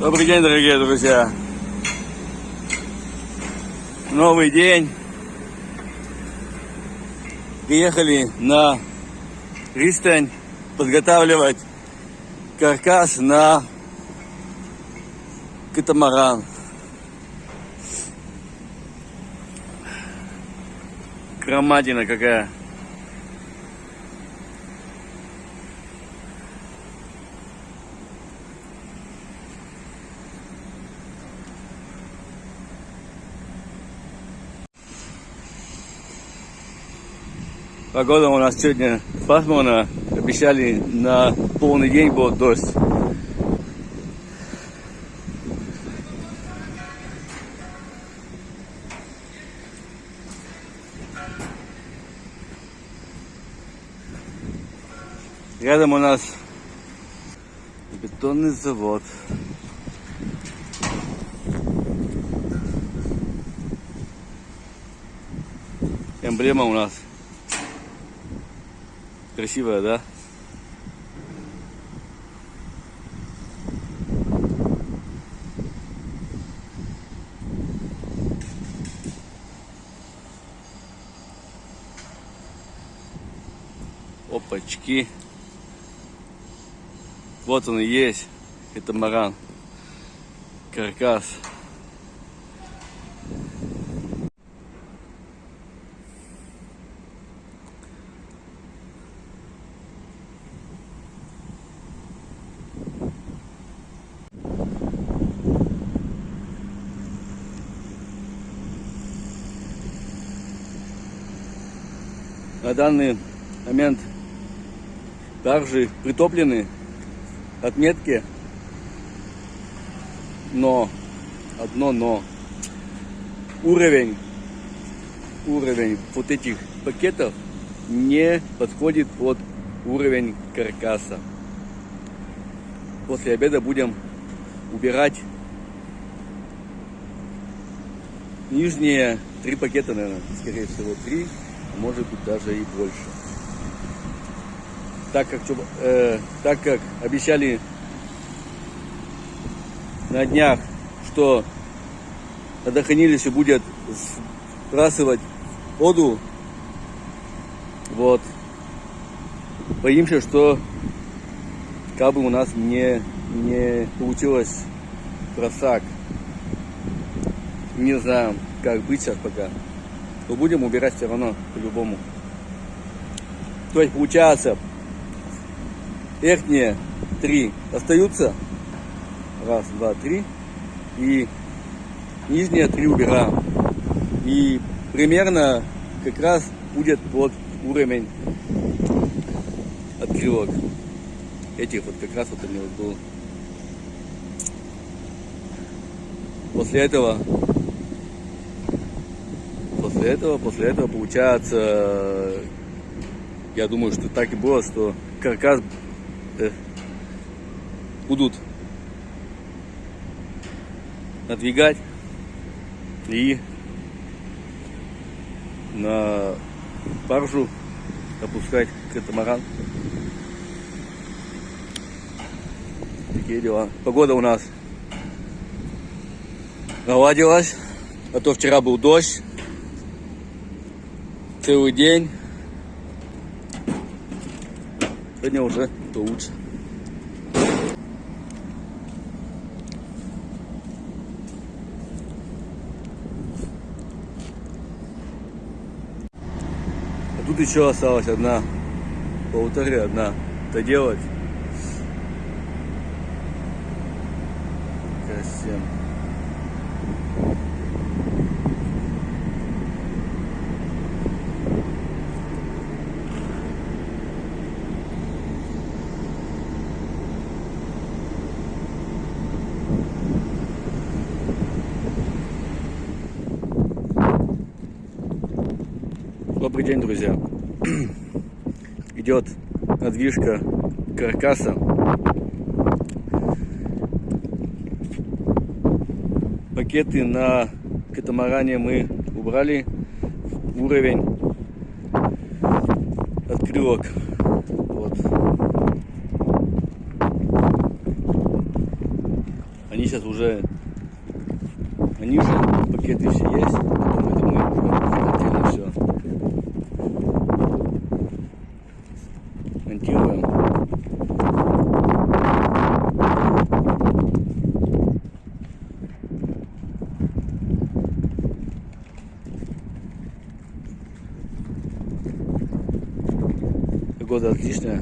Добрый день, дорогие друзья. Новый день. Приехали на пристань подготавливать каркас на катамаран. Громадина какая. Погода у нас сегодня пасмурно. Обещали на полный день будет дождь. Рядом у нас бетонный завод. Эмблема у нас красивая, да? Опачки. Вот он и есть. Это маран. Каркас. На данный момент также притоплены отметки, но, одно но, уровень, уровень вот этих пакетов не подходит под уровень каркаса. После обеда будем убирать нижние три пакета, наверное, скорее всего, три, может быть даже и больше так как, э, так как обещали на днях, что водохранилище будет сбрасывать воду, вот, боимся, что как бы у нас не, не получилось просак. Не знаю, как быть сейчас пока. Но будем убирать все равно, по-любому. То есть, получается, верхние три остаются. Раз, два, три. И нижние три убираем. И примерно как раз будет под уровень открылок. Этих вот как раз вот они вот был. После этого после этого, после этого получается, я думаю, что так и было, что каркас э, будут надвигать и на баржу опускать катамаран. Такие дела. Погода у нас наладилась, а то вчера был дождь целый день. Сегодня уже получше. А тут еще осталась одна, полторы одна доделать. Красиво. Добрый день, друзья. Идет надвижка каркаса. Пакеты на катамаране мы убрали. Уровень открылок. Вот. Они сейчас уже, они уже пакеты все есть, потом это мы уже отдельно все монтируем. Погода отличная.